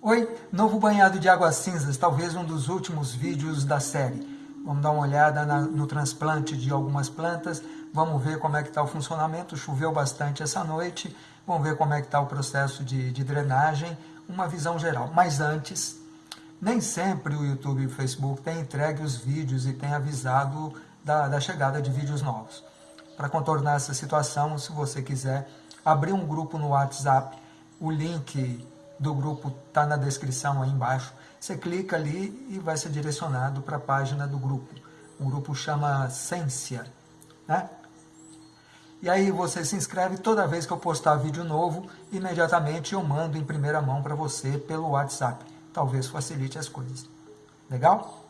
Oi, novo banhado de águas cinzas, talvez um dos últimos vídeos da série. Vamos dar uma olhada na, no transplante de algumas plantas, vamos ver como é que está o funcionamento, choveu bastante essa noite, vamos ver como é que está o processo de, de drenagem, uma visão geral. Mas antes, nem sempre o YouTube e o Facebook têm entregue os vídeos e têm avisado da, da chegada de vídeos novos. Para contornar essa situação, se você quiser abrir um grupo no WhatsApp, o link do grupo está na descrição aí embaixo. Você clica ali e vai ser direcionado para a página do grupo. O grupo chama Ciência, né? E aí você se inscreve toda vez que eu postar vídeo novo, imediatamente eu mando em primeira mão para você pelo WhatsApp. Talvez facilite as coisas. Legal?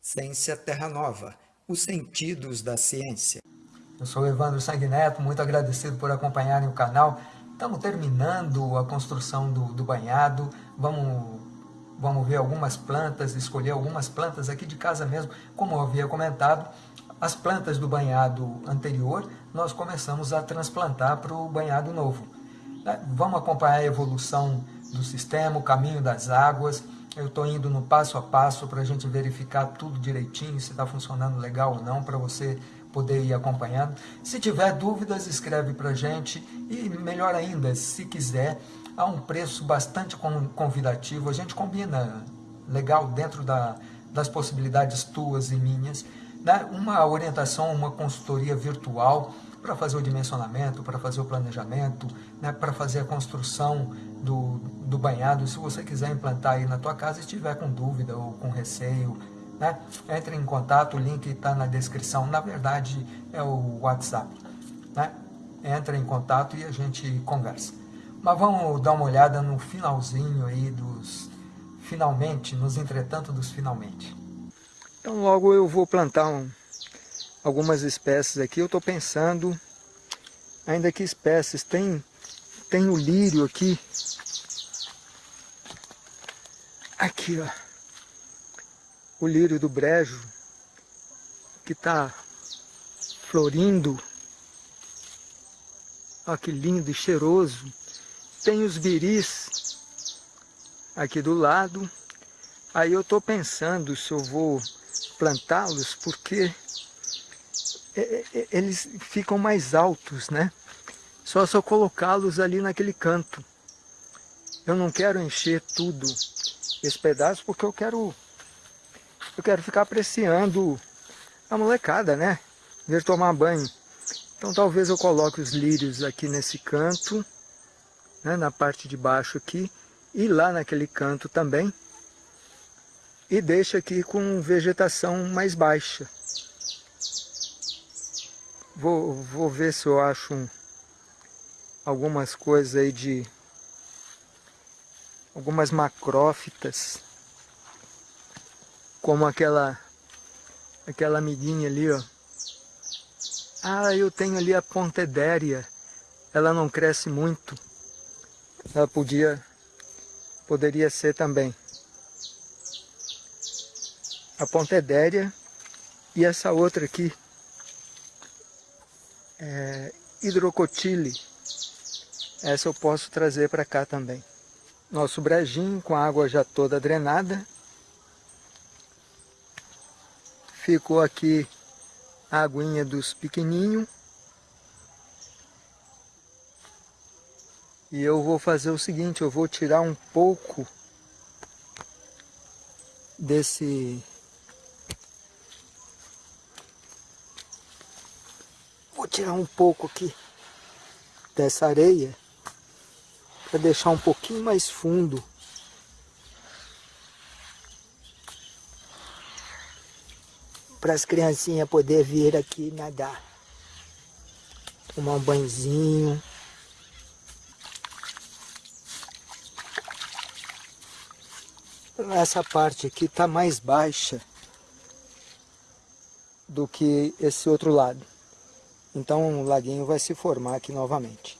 Ciência Terra Nova, os sentidos da ciência. Eu sou Evandro Sanguineto, muito agradecido por acompanharem o canal. Estamos terminando a construção do, do banhado, vamos, vamos ver algumas plantas, escolher algumas plantas aqui de casa mesmo, como eu havia comentado. As plantas do banhado anterior, nós começamos a transplantar para o banhado novo. Né? Vamos acompanhar a evolução do sistema, o caminho das águas. Eu estou indo no passo a passo para a gente verificar tudo direitinho, se está funcionando legal ou não, para você poder ir acompanhando. Se tiver dúvidas, escreve para a gente e melhor ainda, se quiser, há um preço bastante convidativo, a gente combina legal dentro da, das possibilidades tuas e minhas, né? uma orientação, uma consultoria virtual para fazer o dimensionamento, para fazer o planejamento, né? para fazer a construção do, do banhado. Se você quiser implantar aí na tua casa e estiver com dúvida ou com receio, né? Entre em contato, o link está na descrição. Na verdade, é o WhatsApp. Né? Entra em contato e a gente conversa. Mas vamos dar uma olhada no finalzinho aí dos finalmente, nos entretanto dos finalmente. Então logo eu vou plantar um, algumas espécies aqui. Eu estou pensando, ainda que espécies, tem, tem o lírio aqui. Aqui, ó o lírio do brejo, que está florindo. Olha que lindo e cheiroso. Tem os biris aqui do lado. Aí eu estou pensando se eu vou plantá-los, porque eles ficam mais altos, né? Só se eu colocá-los ali naquele canto. Eu não quero encher tudo esse pedaço, porque eu quero eu quero ficar apreciando a molecada, né? Ver tomar banho. Então talvez eu coloque os lírios aqui nesse canto, né? na parte de baixo aqui, e lá naquele canto também. E deixe aqui com vegetação mais baixa. Vou, vou ver se eu acho um, algumas coisas aí de... Algumas macrófitas como aquela aquela amiguinha ali, ó. Ah, eu tenho ali a pontedéria. Ela não cresce muito. Ela podia poderia ser também. A pontedéria e essa outra aqui é hidrocotile. Essa eu posso trazer para cá também. Nosso brejinho com a água já toda drenada. Ficou aqui a aguinha dos pequenininhos. E eu vou fazer o seguinte, eu vou tirar um pouco desse... tirar um pouco aqui dessa areia para deixar um pouquinho mais fundo para as criancinhas poder vir aqui nadar. Tomar um banhozinho. Essa parte aqui está mais baixa do que esse outro lado. Então o laguinho vai se formar aqui novamente.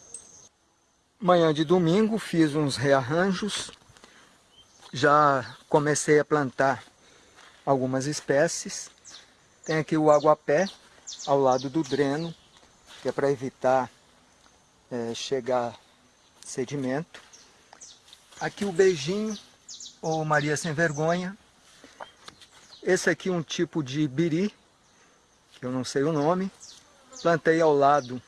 Manhã de domingo fiz uns rearranjos. Já comecei a plantar algumas espécies. Tem aqui o aguapé ao lado do dreno, que é para evitar é, chegar sedimento. Aqui o beijinho, ou Maria Sem Vergonha. Esse aqui é um tipo de biri, que eu não sei o nome. Plantei ao lado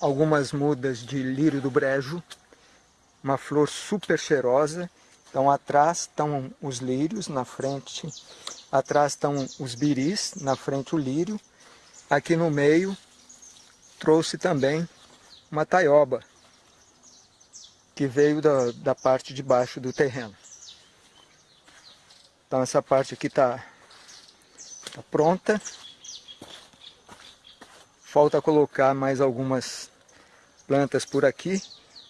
algumas mudas de lírio do brejo, uma flor super cheirosa. Então atrás estão os lírios, na frente, atrás estão os biris, na frente o lírio. Aqui no meio trouxe também uma taioba, que veio da, da parte de baixo do terreno. Então essa parte aqui está tá pronta. Falta colocar mais algumas plantas por aqui.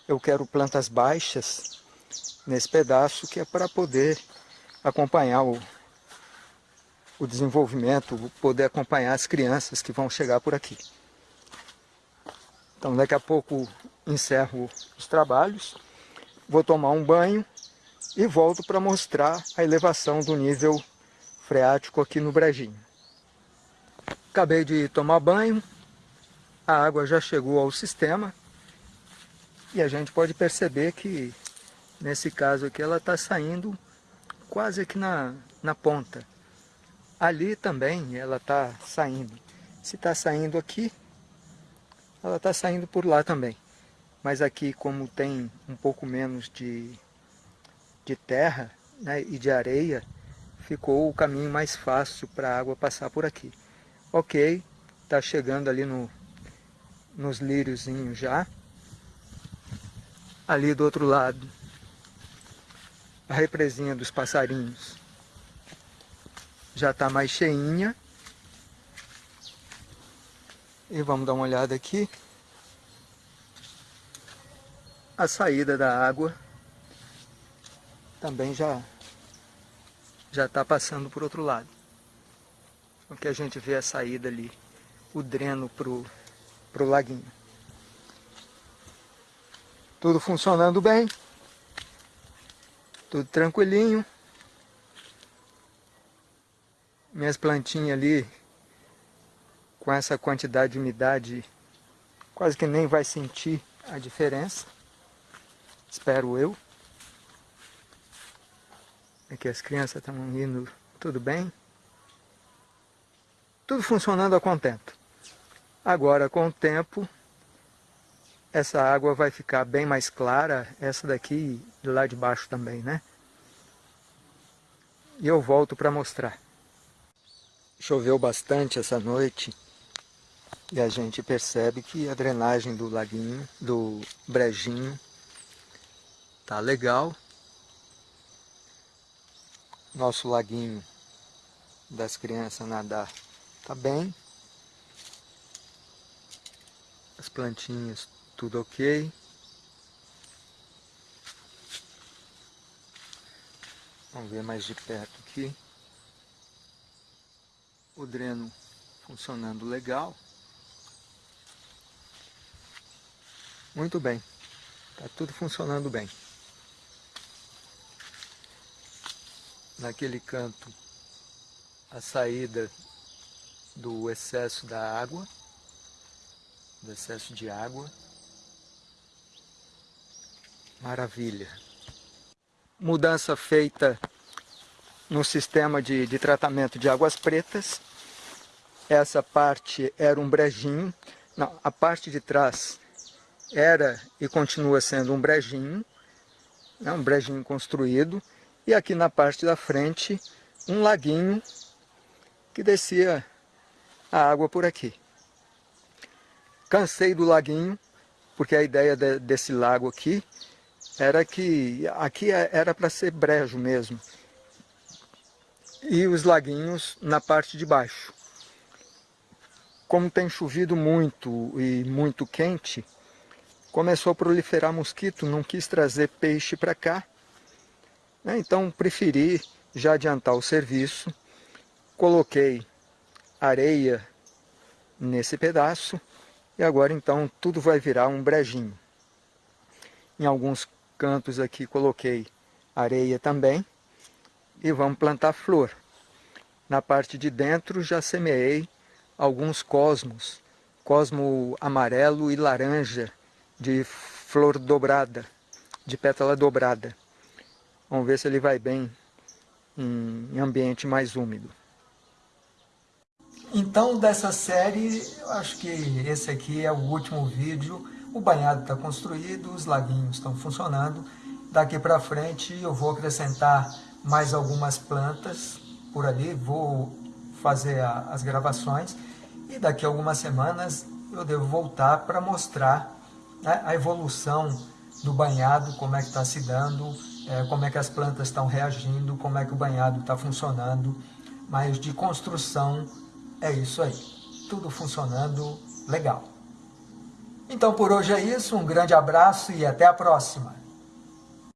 Eu quero plantas baixas nesse pedaço, que é para poder acompanhar o, o desenvolvimento, poder acompanhar as crianças que vão chegar por aqui. Então daqui a pouco encerro os trabalhos, vou tomar um banho e volto para mostrar a elevação do nível freático aqui no Brejinho. Acabei de tomar banho, a água já chegou ao sistema e a gente pode perceber que nesse caso aqui ela está saindo quase aqui na, na ponta. Ali também ela está saindo. Se está saindo aqui, ela está saindo por lá também. Mas aqui, como tem um pouco menos de, de terra né, e de areia, ficou o caminho mais fácil para a água passar por aqui. Ok, está chegando ali no, nos líriozinhos já. Ali do outro lado, a represinha dos passarinhos já está mais cheinha. E vamos dar uma olhada aqui. A saída da água também já já está passando por outro lado. O que a gente vê a saída ali, o dreno para o laguinho. Tudo funcionando bem. Tudo tranquilinho. Minhas plantinhas ali com essa quantidade de umidade, quase que nem vai sentir a diferença. Espero eu. Aqui as crianças estão indo tudo bem. Tudo funcionando a contento. Agora, com o tempo, essa água vai ficar bem mais clara. Essa daqui, de lá de baixo também, né? E eu volto para mostrar. Choveu bastante essa noite. E a gente percebe que a drenagem do laguinho, do brejinho, tá legal. Nosso laguinho das crianças nadar tá bem. As plantinhas tudo ok. Vamos ver mais de perto aqui. O dreno funcionando legal. Muito bem. Está tudo funcionando bem. Naquele canto, a saída do excesso da água, do excesso de água. Maravilha. Mudança feita no sistema de, de tratamento de águas pretas. Essa parte era um brejinho. Não, a parte de trás era e continua sendo um brejinho, né, um brejinho construído, e aqui na parte da frente um laguinho que descia a água por aqui. Cansei do laguinho, porque a ideia de, desse lago aqui era que aqui é, era para ser brejo mesmo, e os laguinhos na parte de baixo. Como tem chovido muito e muito quente, começou a proliferar mosquito, não quis trazer peixe para cá. Né? Então preferi já adiantar o serviço. Coloquei areia nesse pedaço e agora então tudo vai virar um brejinho. Em alguns cantos aqui coloquei areia também e vamos plantar flor. Na parte de dentro já semeei alguns cosmos, cosmo amarelo e laranja, de flor dobrada, de pétala dobrada. Vamos ver se ele vai bem em ambiente mais úmido. Então, dessa série, acho que esse aqui é o último vídeo. O banhado está construído, os laguinhos estão funcionando. Daqui para frente eu vou acrescentar mais algumas plantas por ali, vou fazer a, as gravações e daqui a algumas semanas eu devo voltar para mostrar né, a evolução do banhado, como é que está se dando, é, como é que as plantas estão reagindo, como é que o banhado está funcionando, mas de construção é isso aí, tudo funcionando legal. Então por hoje é isso, um grande abraço e até a próxima.